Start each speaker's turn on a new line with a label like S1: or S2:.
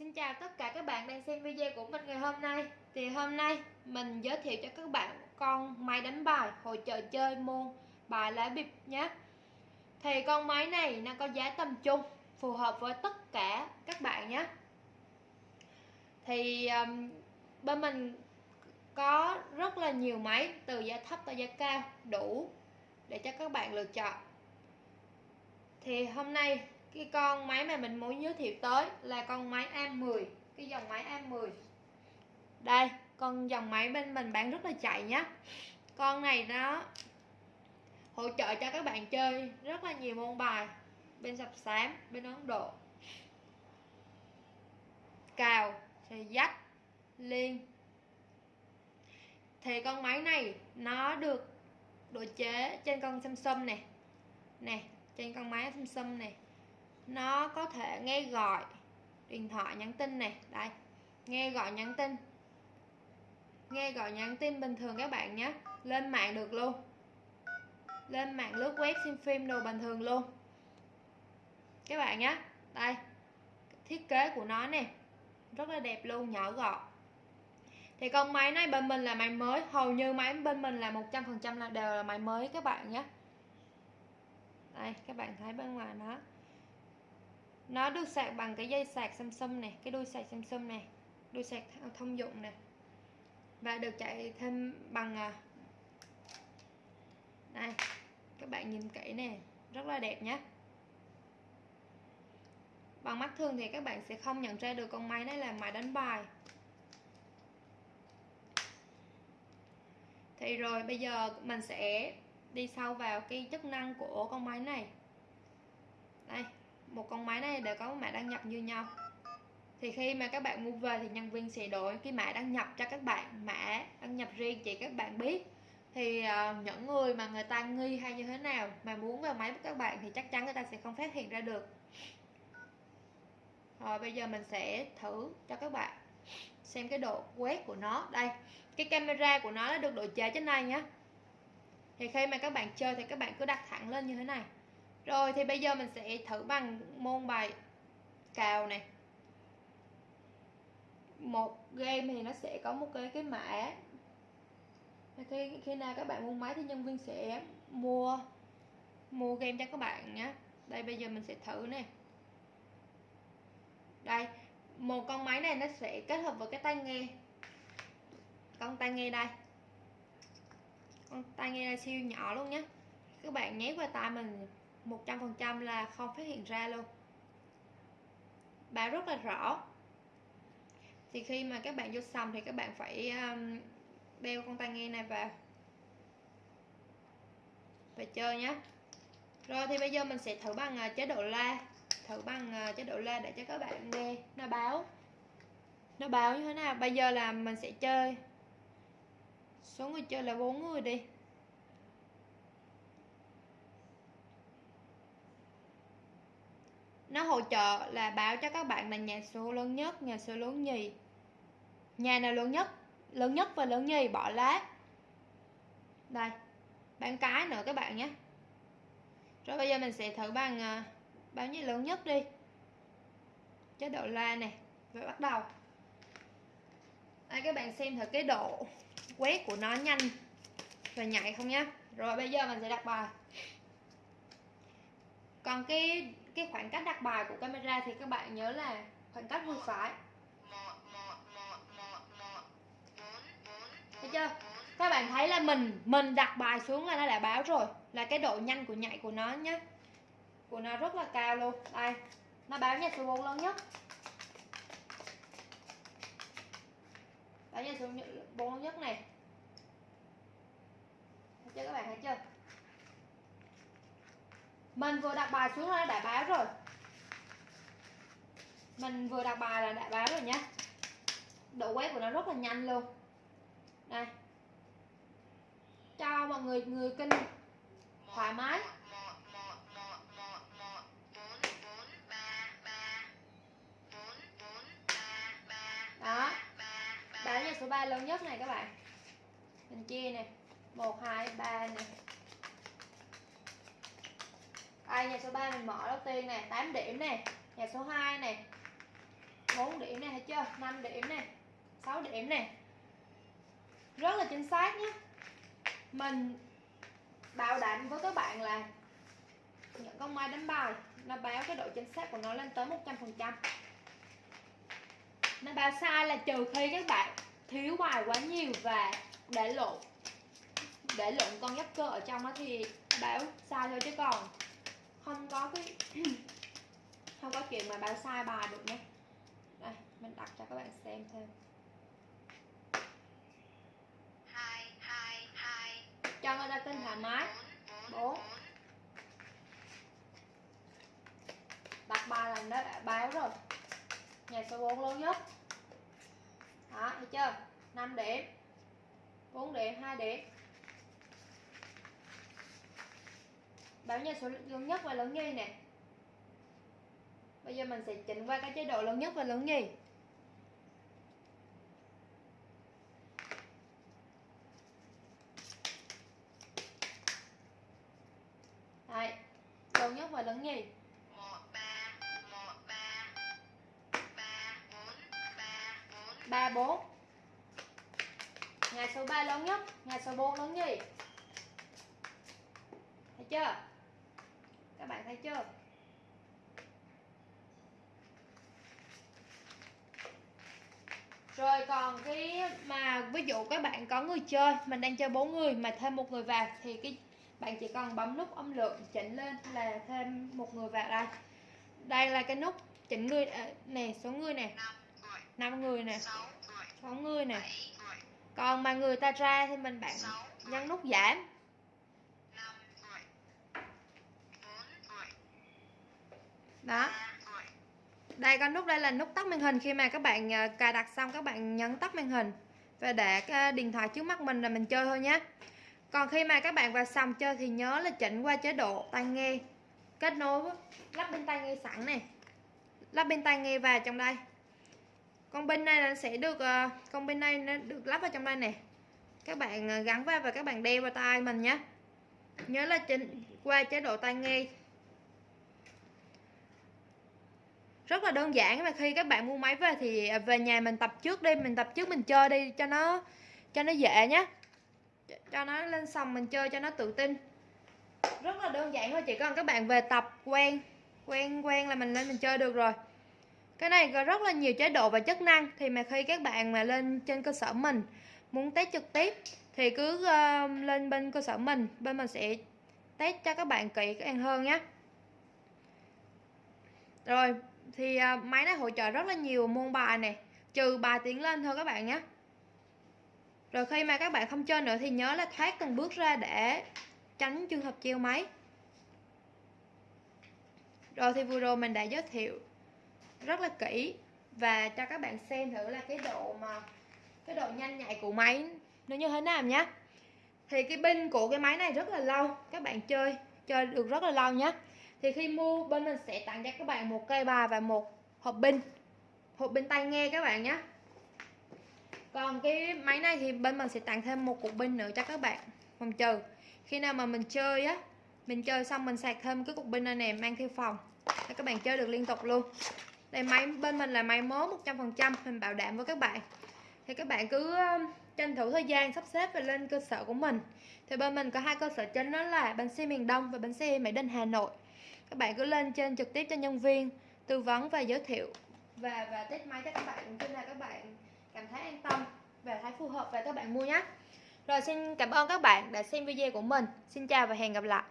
S1: Xin chào tất cả các bạn đang xem video của mình ngày hôm nay. Thì hôm nay mình giới thiệu cho các bạn con máy đánh bài hội trợ chơi môn bài lá bịp nhé. Thì con máy này nó có giá tầm trung phù hợp với tất cả các bạn nhé. Thì um, bên mình có rất là nhiều máy từ giá thấp tới giá cao đủ để cho các bạn lựa chọn. Thì hôm nay cái con máy mà mình muốn giới thiệu tới là con máy A10 cái dòng máy A10 đây, con dòng máy bên mình bán rất là chạy nhá. Con này nó hỗ trợ cho các bạn chơi rất là nhiều môn bài, bên sập sám, bên ấn độ. Cào thì dắt liên. Thì con máy này nó được độ chế trên con Samsung này. Nè, trên con máy Samsung này nó có thể nghe gọi. Điện thoại nhắn tin này, đây. Nghe gọi nhắn tin. Nghe gọi nhắn tin bình thường các bạn nhé. Lên mạng được luôn. Lên mạng lướt web xem phim đồ bình thường luôn. Các bạn nhé. Đây. Thiết kế của nó nè. Rất là đẹp luôn, nhỏ gọn. Thì con máy này bên mình là máy mới. Hầu như máy bên mình là 100% là đều là máy mới các bạn nhé. Đây, các bạn thấy bên ngoài nó nó được sạc bằng cái dây sạc Samsung này, cái đuôi sạc Samsung này, đuôi sạc thông dụng này và được chạy thêm bằng à, đây, các bạn nhìn kỹ nè, rất là đẹp nhé bằng mắt thường thì các bạn sẽ không nhận ra được con máy này là máy đánh bài. Thì rồi, bây giờ mình sẽ đi sâu vào cái chức năng của con máy này. Đây một con máy này đều có mã đăng nhập như nhau. Thì khi mà các bạn mua về thì nhân viên sẽ đổi cái mã đăng nhập cho các bạn mã đăng nhập riêng chỉ các bạn biết. Thì uh, những người mà người ta nghi hay như thế nào mà muốn vào máy của các bạn thì chắc chắn người ta sẽ không phát hiện ra được. Rồi bây giờ mình sẽ thử cho các bạn xem cái độ quét của nó. Đây cái camera của nó đã được độ chế trên này nhé thì khi mà các bạn chơi thì các bạn cứ đặt thẳng lên như thế này rồi, thì bây giờ mình sẽ thử bằng môn bài cào này. Một game thì nó sẽ có một cái cái mã. Khi khi nào các bạn mua máy thì nhân viên sẽ mua mua game cho các bạn nhé. Đây, bây giờ mình sẽ thử này. Đây, một con máy này nó sẽ kết hợp với cái tai nghe. Con tai nghe đây. Con tai nghe là siêu nhỏ luôn nhé. Các bạn nhét vào tai mình 100% là không phát hiện ra luôn. Báo rất là rõ. Thì khi mà các bạn vô xong thì các bạn phải um, đeo con tai nghe này vào và chơi nhé. Rồi thì bây giờ mình sẽ thử bằng uh, chế độ la. Thử bằng uh, chế độ la để cho các bạn nghe. Nó báo. Nó báo như thế nào? Bây giờ là mình sẽ chơi. Số người chơi là bốn người đi. Nó hỗ trợ là báo cho các bạn là nhà số lớn nhất, nhà số lớn nhì. Nhà nào lớn nhất? Lớn nhất và lớn nhì, bỏ lá đây, bán cái nữa các bạn nhé. Rồi bây giờ mình sẽ thử bằng ờ, bao nhiêu lớn nhất đi. Chế độ la này rồi bắt đầu. Đây, các bạn xem thử cái độ quét của nó nhanh và nhạy không nhá. Rồi bây giờ mình sẽ đặt bài. Còn cái cái khoảng cách đặt bài của camera thì các bạn nhớ là khoảng cách vừa phải. thấy chưa? các bạn thấy là mình mình đặt bài xuống là nó đã báo rồi. Là cái độ nhanh của nhạy của nó nhé của nó rất là cao luôn. Đây nó báo nhà số 4 lớn nhất. Báo nhà số 4 lớn nhất này. Thấy chưa các bạn? Thấy chưa mình vừa đặt bài xuống là đã báo rồi. Mình vừa đặt bài là đã báo rồi nhé độ quét của nó rất là nhanh luôn. Đây. Cho mọi người người kinh thoải mái. Đó. Báo nhà số 3 lớn nhất này các bạn. Mình chia này. 1 2 3 này đây, nhà số 3 mình mở đầu tiên nè 8 điểm nè, nhà số 2 nè 4 điểm này thấy chưa? 5 điểm này 6 điểm này rất là chính xác nhé. Mình bảo đảm với các bạn là những con mai đánh bài, nó báo cái độ chính xác của nó lên tới 100% nó báo sai là trừ khi các bạn thiếu hoài quá nhiều và để lộn để lộn con giáp cơ ở trong đó thì báo sai thôi chứ còn không có cái không có chuyện mà báo sai bài được nhé đây mình đặt cho các bạn xem thêm. Cho người ta kênh thoải mái. 4 đặt là nó đã báo rồi. Nhà số 4 lớn nhất. Đó thấy chưa? 5 điểm. 4 điểm 2 điểm báo nhà số lớn nhất và lớn nhì nè. Bây giờ mình sẽ chỉnh qua cái chế độ lớn nhất và lớn nhì. Đấy, lớn nhất và lớn nhì. Ba bốn nhà số 3 lớn nhất nhà số 4 lớn nhì. Thấy chưa? Các bạn thấy chưa? Rồi còn cái mà ví dụ các bạn có người chơi mình đang chơi bốn người mà thêm một người vào thì cái bạn chỉ cần bấm nút âm lượng chỉnh lên là thêm một người vào đây. Đây là cái nút chỉnh người à, nè số người nè. 5 người. Nè. 6 người. Nè. Còn mà người ta ra thì mình bạn nhấn nút giảm đó đây con nút đây là nút tắt màn hình khi mà các bạn ờ, cài đặt xong các bạn nhấn tắt màn hình và để cái điện thoại trước mắt mình là mình chơi thôi nhé. Còn khi mà các bạn vào sòng chơi thì nhớ là chỉnh qua chế độ tai nghe kết nối lắp bên tai nghe sẵn này. Lắp bên tai nghe vào trong đây. Con bên này là sẽ được ờ, con bên này nó được lắp vào trong đây nè. Các bạn ờ, gắn vào và các bạn đeo vào tai mình nhé. Nhớ là chỉnh qua chế độ tai nghe rất là đơn giản mà khi các bạn mua máy về thì à, về nhà mình tập trước đi mình tập trước mình chơi đi cho nó cho nó dễ nhé cho nó lên sòng mình chơi cho nó tự tin. Rất là đơn giản thôi chỉ cần các bạn về tập quen quen quen là mình lên mình chơi được rồi. Cái này có rất là nhiều chế độ và chức năng thì mà khi các bạn mà lên trên cơ sở mình muốn test trực tiếp thì cứ uh, lên bên cơ sở mình bên mình sẽ test cho các bạn kỹ càng hơn nhé rồi thì à, máy này hỗ trợ rất là nhiều môn bài này trừ bài tiến lên thôi các bạn nhé rồi khi mà các bạn không chơi nữa thì nhớ là thoát từng bước ra để tránh trường hợp treo máy. Rồi thì vừa rồi mình đã giới thiệu rất là kỹ và cho các bạn xem thử là cái độ mà, cái độ nhanh nhạy của máy nó như thế nào nhé thì cái pin của cái máy này rất là lâu, các bạn chơi chơi được rất là lâu nhé thì khi mua, bên mình sẽ tặng cho các bạn một cây bài và một hộp pin hộp pin tai nghe các bạn nhé. Còn cái máy này thì bên mình sẽ tặng thêm một cục pin nữa cho các bạn. Phòng trừ. Khi nào mà mình chơi á, mình chơi xong mình sạc thêm cái cục pin này nè, mang theo phòng. Để các bạn chơi được liên tục luôn. Đây, máy, bên mình là máy mới 100% mình bảo đảm với các bạn. Thì các bạn cứ um, tranh thủ thời gian sắp xếp và lên cơ sở của mình. Thì bên mình có hai cơ sở chính đó là bến xe miền Đông và bến xe Mỹ Đình, Hà Nội các bạn cứ lên trên trực tiếp cho nhân viên tư vấn và giới thiệu. Và và test máy cho các bạn. Khi nào các bạn cảm thấy an tâm và thấy phù hợp và các bạn mua nhé. Rồi xin cảm ơn các bạn đã xem video của mình. Xin chào và hẹn gặp lại.